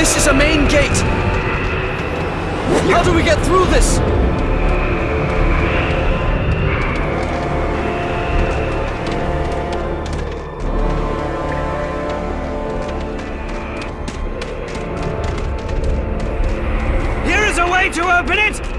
This is a main gate. How do we get through this? Here is a way to open it!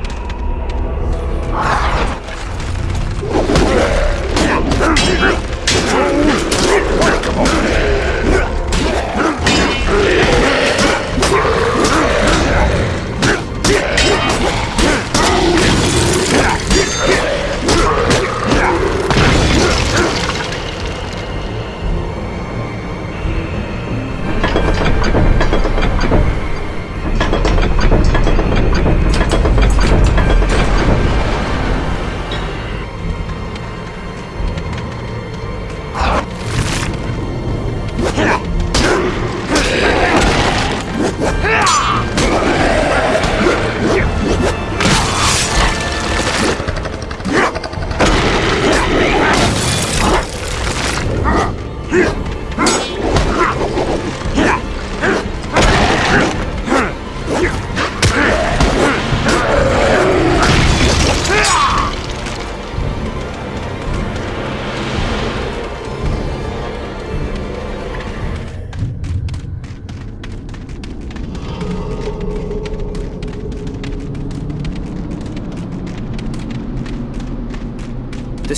This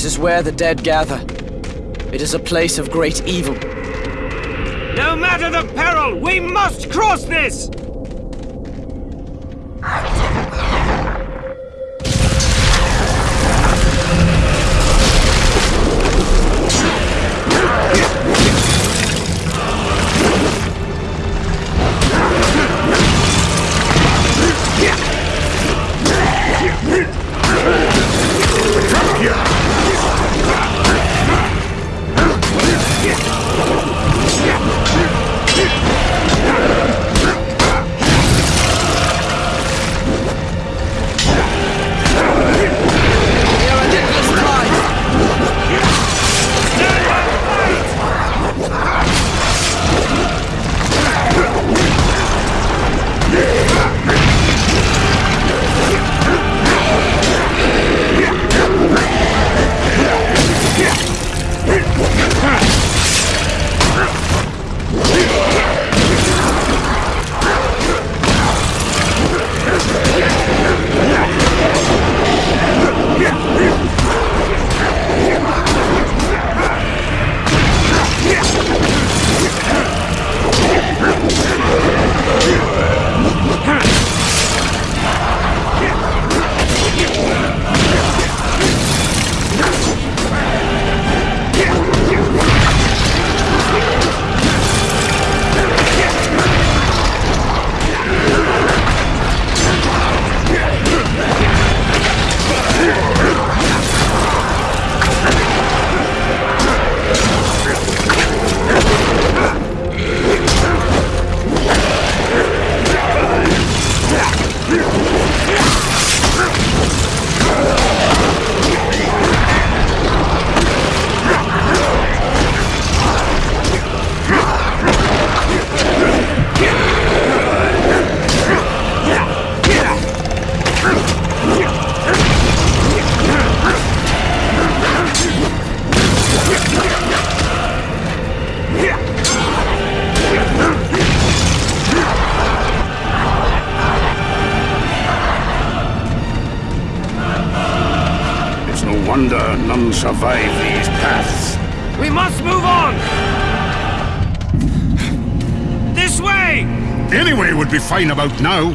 is where the dead gather. It is a place of great evil. No matter the peril, we must cross this! It's no wonder none survive these paths. We must move on! This way! Anyway would be fine about now.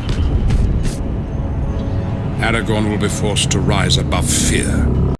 Aragorn will be forced to rise above fear.